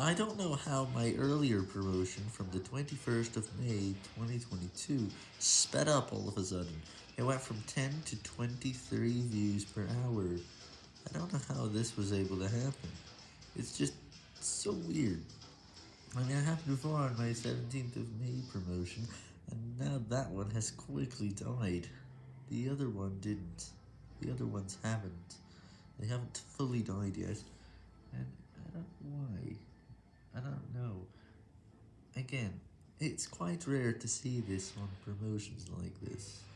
I don't know how my earlier promotion from the 21st of May 2022 sped up all of a sudden. It went from 10 to 23 views per hour. I don't know how this was able to happen. It's just so weird. I mean, it happened before on my 17th of May promotion, and now that one has quickly died. The other one didn't. The other ones haven't. They haven't fully died yet, and I don't know why. I don't know. Again, it's quite rare to see this on promotions like this.